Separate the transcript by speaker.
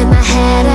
Speaker 1: in my head